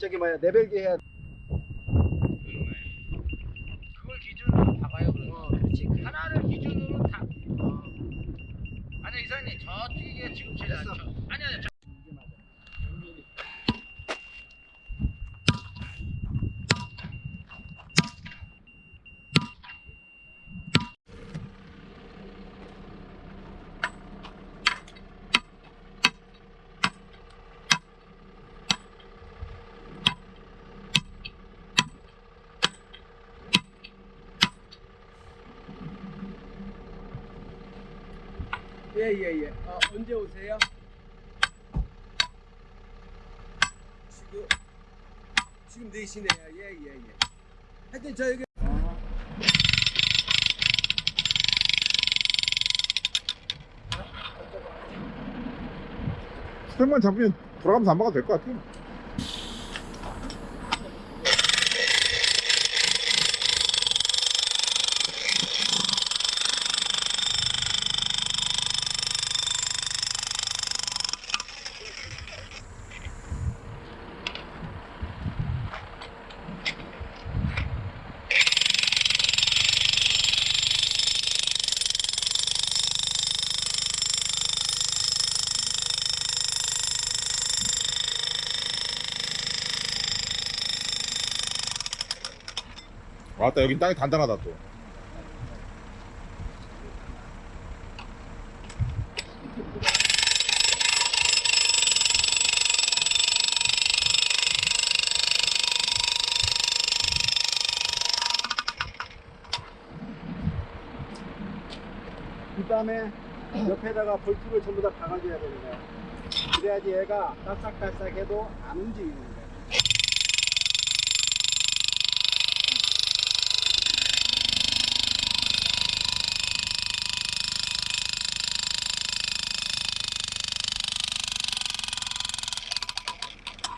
저기 뭐야 내벨기 해야 그걸 기준으로 박아요 그러면 어 그렇지 그래. 하나를 기준으로 다 아니 이사님 저쪽에 지금 됐어. 아 예예예. 어, 언제 오세요? 지금 지금 4시네요. 예예 예. 하여튼 저 여기 스택만 잡으면 돌아가면서 안 막아도 될 것 같아. 맞다 여긴 땅이 단단하다 또. 그다음에 옆에다가 볼트를 전부 다 박아줘야 되는 거야. 그래야지 얘가 따싹따싹해도 안 움직이는 거야.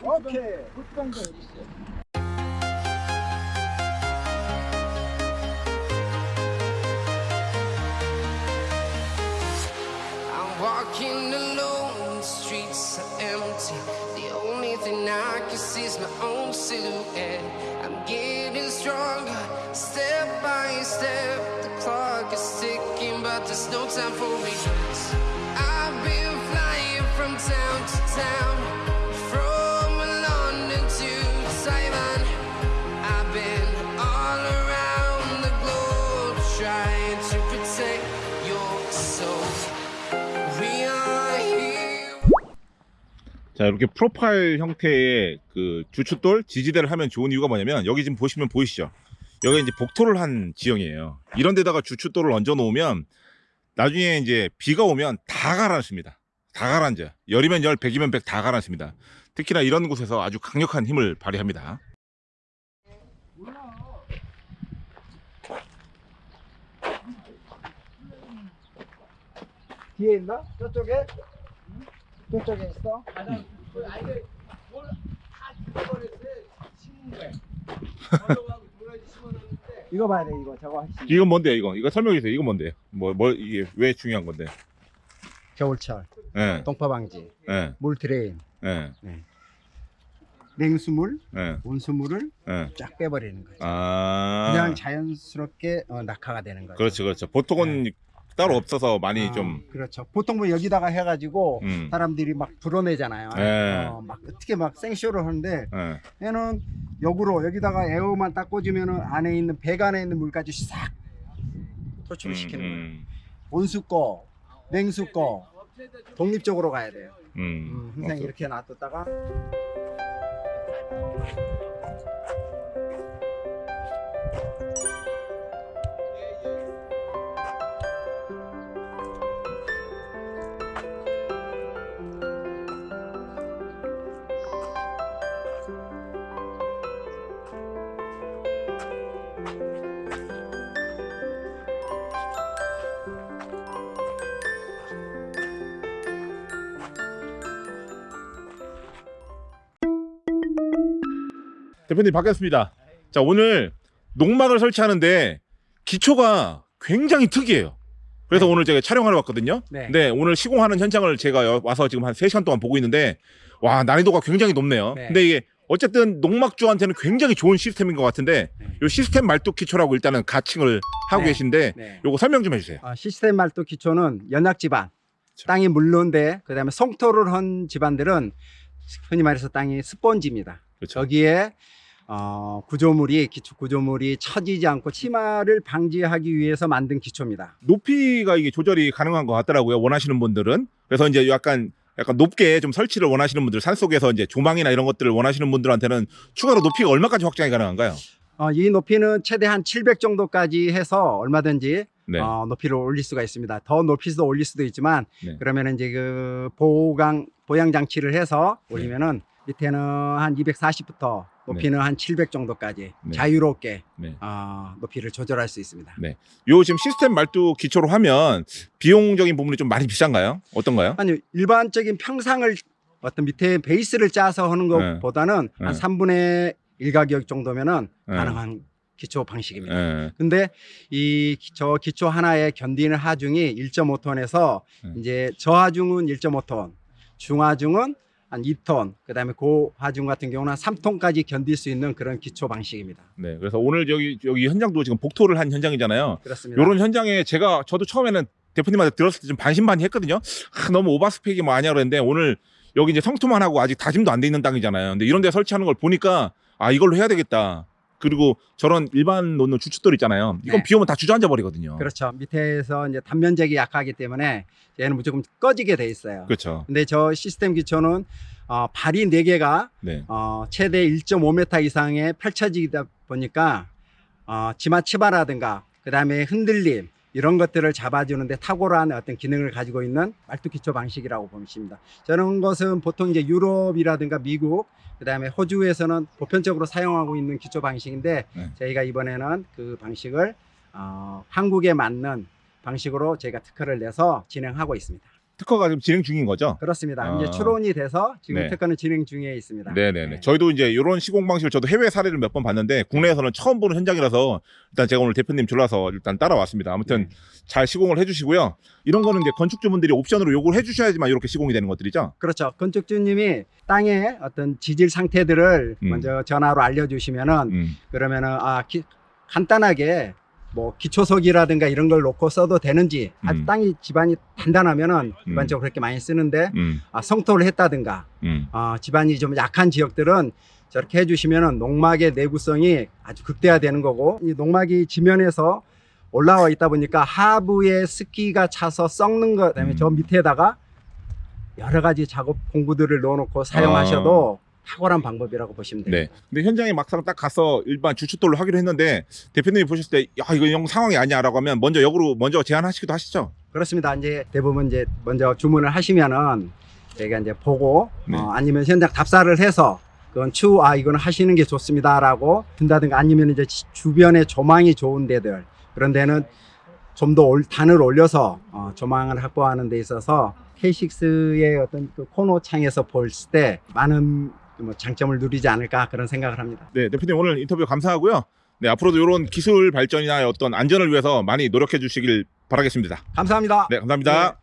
I'm walking alone, the streets are empty. The only thing I can see is my own silhouette. I'm getting stronger, step by step. The clock is ticking, but there's no time for me. I've been flying from town to town. 자 이렇게 프로파일 형태의 그 주춧돌 지지대를 하면 좋은 이유가 뭐냐면 여기 지금 보시면 보이시죠? 여기 이제 복토를 한 지형이에요. 이런 데다가 주춧돌을 얹어 놓으면 나중에 이제 비가 오면 다 가라앉습니다. 다 가라앉아 열이면 열 백이면 백 다 가라앉습니다. 특히나 이런 곳에서 아주 강력한 힘을 발휘합니다. 뒤에 있나? 저쪽에? 저쪽에 있어? 이거 봐야 돼 이거. 저거 하시 이건 뭔데요 이거? 이거 설명해 주세요. 이거 뭔데요 뭐, 뭐 이게 왜 중요한 건데? 겨울철. 예, 동파 방지. 예, 물 drain. 예, 냉수물 예, 온수물을 예. 쫙 빼버리는 거죠. 아. 그냥 자연스럽게 어, 낙하가 되는 거죠. 그렇죠 그렇죠. 보통은 따로 없어서 많이 아, 좀 그렇죠 보통 뭐 여기다가 해가지고 음, 사람들이 막 불어내잖아요 예. 어, 막 어떻게 막 생쇼를 하는데 예. 얘는 역으로 여기다가 에어만 딱 꽂으면은 안에 있는 백 안에 있는 물까지 싹 도출을 시키는 거예요. 음, 온수 거, 냉수 거 독립적으로 가야 돼요. 음, 음, 음. 항상 이렇게 놔뒀다가 대표님 바뀌었습니다. 자 오늘 농막을 설치하는데 기초가 굉장히 특이해요. 그래서 오늘 제가 촬영하러 왔거든요. 네. 오늘 시공하는 현장을 제가 여- 와서 지금 한 3시간 동안 보고 있는데 와 난이도가 굉장히 높네요. 네. 근데 이게 어쨌든 농막주한테는 굉장히 좋은 시스템인 것 같은데 네. 요 시스템 말뚝 기초라고 일단은 가칭을 하고 네. 계신데 네. 요거 설명 좀 해주세요. 어, 시스템 말뚝 기초는 연약 지반, 그렇죠. 땅이 물론데 그다음에 송토를 한 집안들은 흔히 말해서 땅이 스펀지입니다. 그렇죠. 여기에 어, 구조물이 기초 구조물이 처지지 않고 침하를 방지하기 위해서 만든 기초입니다. 높이가 이게 조절이 가능한 것 같더라고요. 원하시는 분들은. 그래서 이제 약간 약간 높게 좀 설치를 원하시는 분들, 산 속에서 이제 조망이나 이런 것들을 원하시는 분들한테는 추가로 높이가 얼마까지 확장이 가능한가요? 어, 이 높이는 최대 한 700 정도까지 해서 얼마든지 네. 어, 높이를 올릴 수가 있습니다. 더 높이도 올릴 수도 있지만 네. 그러면 이제 그 보강 보양 장치를 해서 네. 올리면은 밑에는 한 240부터 높이는 한700 정도까지 네. 자유롭게 네. 어, 높이를 조절할 수 있습니다. 요 지금 시스템 말뚝 기초로 하면 비용적인 부분이 좀 많이 비싼가요? 어떤가요? 아니 일반적인 평상을 어떤 밑에 베이스를 짜서 하는 네. 것보다는 한 네. 3분의 1 가격 정도면은 네. 가능한 기초 방식입니다. 예. 근데 이 저 기초 하나에 견디는 하중이 1.5톤에서 네. 이제 저하중은 1.5톤, 중하중은 한 2톤, 그다음에 고하중 같은 경우는 한 3톤까지 견딜 수 있는 그런 기초 방식입니다. 네. 그래서 오늘 여기 여기 현장도 지금 복토를 한 현장이잖아요. 그렇습니다. 요런 현장에 제가 저도 처음에는 대표님한테 들었을 때 좀 반신반의했거든요. 아, 너무 오바스펙이 뭐 아니야 그랬는데 오늘 여기 이제 성토만 하고 아직 다짐도 안 돼 있는 땅이잖아요. 근데 이런 데 설치하는 걸 보니까 아 이걸로 해야 되겠다. 그리고 저런 일반 놓는 주춧돌 있잖아요. 이건 네. 비 오면 다 주저앉아 버리거든요. 그렇죠. 밑에서 이제 단면적이 약하기 때문에 얘는 무조건 꺼지게 돼 있어요. 그렇죠. 근데 저 시스템 기초는 어, 발이 4개가 네. 어, 최대 1.5m 이상에 펼쳐지다 보니까 어, 지마 치바라든가 그다음에 흔들림 이런 것들을 잡아주는데 탁월한 어떤 기능을 가지고 있는 말뚝 기초 방식이라고 보십니다. 저런 것은 보통 이제 유럽이라든가 미국 그 다음에 호주에서는 보편적으로 사용하고 있는 기초 방식인데 네. 저희가 이번에는 그 방식을 어, 한국에 맞는 방식으로 저희가 특허를 내서 진행하고 있습니다. 특허가 지금 진행 중인 거죠? 그렇습니다. 아. 이제 추론이 돼서 지금 네. 특허는 진행 중에 있습니다. 네네네. 네. 저희도 이제 이런 시공 방식을 저도 해외 사례를 몇 번 봤는데 국내에서는 처음 보는 현장이라서 일단 제가 오늘 대표님 졸라서 일단 따라왔습니다. 아무튼 네. 잘 시공을 해주시고요. 이런 거는 이제 건축주분들이 옵션으로 요구를 해주셔야지만 이렇게 시공이 되는 것들이죠. 그렇죠. 건축주님이 땅의 어떤 지질 상태들을 음. 먼저 전화로 알려주시면은 음. 그러면은 아 기- 간단하게 뭐 기초석이라든가 이런 걸 놓고 써도 되는지 아, 음. 땅이 집안이 단단하면은 음. 일반적으로 그렇게 많이 쓰는데 음. 아, 성토를 했다든가 음. 아, 집안이 좀 약한 지역들은 저렇게 해주시면은 농막의 내구성이 아주 극대화되는 거고 이 농막이 지면에서 올라와 있다 보니까 하부에 습기가 차서 썩는 것 그다음에 음. 저 밑에다가 여러 가지 작업 공구들을 넣어놓고 사용하셔도 탁월한 방법이라고 보시면 아. 네. 됩니다. 근데 현장에 막상 딱 가서 일반 주춧돌로 하기로 했는데 대표님이 보셨을 때 야 이거 영 상황이 아니야라고 하면 먼저 역으로 먼저 제안하시기도 하시죠. 그렇습니다. 이제 대부분 이제 먼저 주문을 하시면은 저희가 이제 보고 네. 어, 아니면 현장 답사를 해서 그건 추후 아 이거는 하시는 게 좋습니다라고 든다든가 아니면 이제 지- 주변에 조망이 좋은 데들 그런 데는 좀 더 단을 올려서 어, 조망을 확보하는 데 있어서 K6의 어떤 그 코너 창에서 볼 때 많은 뭐 장점을 누리지 않을까 그런 생각을 합니다. 네 대표님 오늘 인터뷰 감사하고요. 네 앞으로도 이런 기술 발전이나 어떤 안전을 위해서 많이 노력해 주시길 바라겠습니다. 감사합니다. 네, 감사합니다.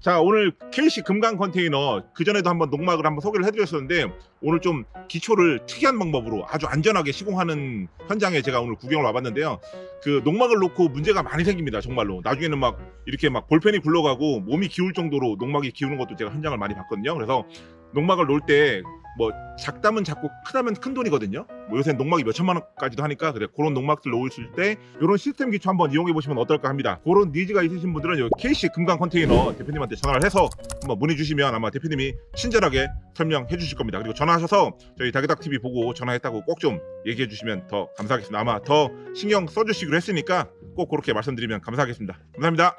자, 오늘 KC 금강 컨테이너 그전에도 한번 농막을 한번 소개를 해드렸었는데 오늘 좀 기초를 특이한 방법으로 아주 안전하게 시공하는 현장에 제가 오늘 구경을 와봤는데요. 그 농막을 놓고 문제가 많이 생깁니다. 정말로. 나중에는 막 이렇게 막 볼펜이 굴러가고 몸이 기울 정도로 농막이 기우는 것도 제가 현장을 많이 봤거든요. 그래서 농막을 놓을 때뭐 작다면 작고 크다면 큰 돈이거든요. 뭐 요새 농막이 몇 천만 원까지도 하니까 그래 그런 농막들 놓으실 때 이런 시스템 기초 한번 이용해 보시면 어떨까 합니다. 그런 니즈가 있으신 분들은 여기 KC 금강 컨테이너 대표님한테 전화를 해서 한번 문의 주시면 아마 대표님이 친절하게 설명해 주실 겁니다. 그리고 전화하셔서 저희 다게닥 TV 보고 전화했다고 꼭 좀 얘기해 주시면 더 감사하겠습니다. 아마 더 신경 써주시기로 했으니까 꼭 그렇게 말씀드리면 감사하겠습니다. 감사합니다.